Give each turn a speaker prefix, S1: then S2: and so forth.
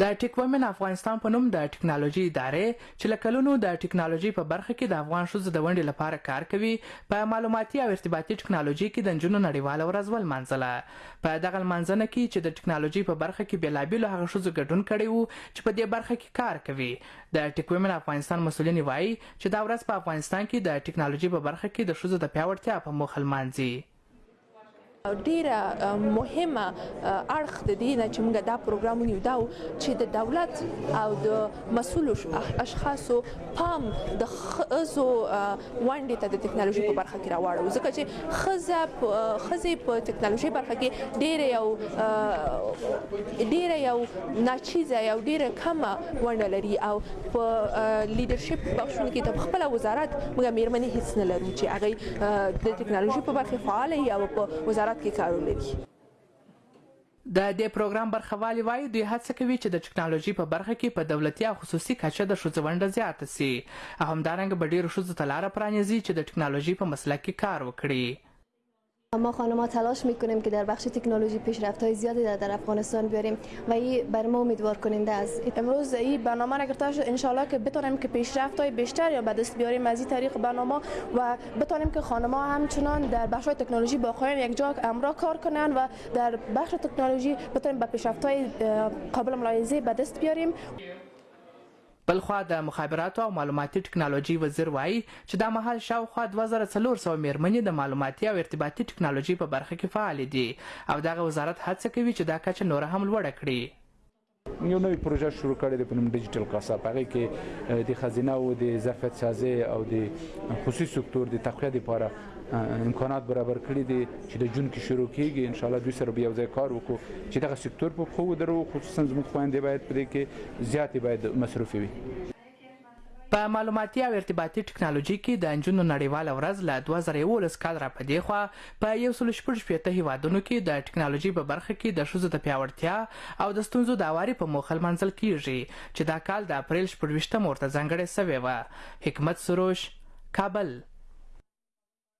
S1: د ټیک ومن افغانستان په نوم د ټکنالوژي ادارې چې له کلونو د ټکنالوژي په برخه کې د افغان ښځو د ونډې لپاره کار کوي په معلوماتي او ارتباطي ټکنالوژي کې د نجونو نړیواله ورځ ولمانځله په دغه لمانځنه کې چې د ټکنالوژي په برخه کې بېلابېلو هغه ښځو ګډون کړی وو چې په دې برخه کې کار کوي د ټیک ومن افغانستان مسولینې وایي چې دا ورځ په افغانستان کې د ټکنالوژي په برخه کې د ښځو د پیاوړتیا په موخه لمانځي
S2: ډیره مهمه اړخ د دې نه چې موږ دا پروګرام ونیو دا چې د دولت او د مسول اشخاصو پام د خزو ونډې ته د ټکنالوژي په برخه کې راوړو ځکه چې خزه خزه په ټکنالوژي برخه کې ډیره یو ډیره یو ناچیزه یو ډیره کمه ونډه لري او په لیډرشپ بخشونو کې د خپل وزارت موږ میرمنې هیڅ نه لرو چې هغه د ټکنالوژي په برخه فعال یا په وزارت کې کار ولري
S1: د دې پروګرام برخوالي وایي دوی هڅه کوي چې د ټکنالوژي په برخه کې په دولتي او خصوصي کچه د ښځو ونډه زیاته سي او همدارنګه به ډیرو ښځو ته لاره پرانیزي چې د ټکنالوژي په مسلک کې کار وکړي
S3: ما خانم تلاش میکنیم که در بخش تکنولوژی پیشرفت های زیادی در, افغانستان بیاریم و این بر ما امیدوار کننده است
S4: امروز این برنامه را گرفته شد انشالله که بتونیم که پیشرفت های بیشتر یا به دست بیاریم از این طریق برنامه و بتونیم که خانم همچنان در بخش های تکنولوژی با خواهیم یک جا امرا کار کنن و در بخش تکنولوژی بتانیم به پیشرفت های قابل ملاحظه به دست بیاریم
S1: بل خوا د مخابراتو او معلوماتي ټکنالوجۍ وزیر وايي چې دا مهال شاوخوا دوه زره څلور سوه مېرمنې د معلوماتي او ارتباطي ټکنالوجۍ په برخه کې فعالې دي او دغه وزارت هڅه کوي چې دا کچه نوره هم لوړه کړي.
S5: موږ یو نوی پروژه شروع کړې ده په نوم ډیجیټل کاسا په هغې کې د ښځینه وو د ظرفیت سازۍ او د خصوصي سکتور د تقویت لپاره امکانات برابر کړي دي چې د جون کې شروع کیږي ان شاء الله دوی سره به یو ځای کار وکړو چې دغه سکتور په خو درو خصوصا زموږ خويندې باید پرې کې زیاتې باید مصروف وي
S1: په معلوماتي او ارتباطي ټکنالوژي کې د انجونو نړیواله ورځ له 2011 کال را پدې خو په 146 هیوادونو کې د ټکنالوژي په برخه کې د شوزو د پیاوړتیا او د ستونزو د اواري په موخه منځل کیږي چې دا کال د اپرېل شپږویشتمه ورته ځانګړې شوې وه. حکمت سروش، کابل.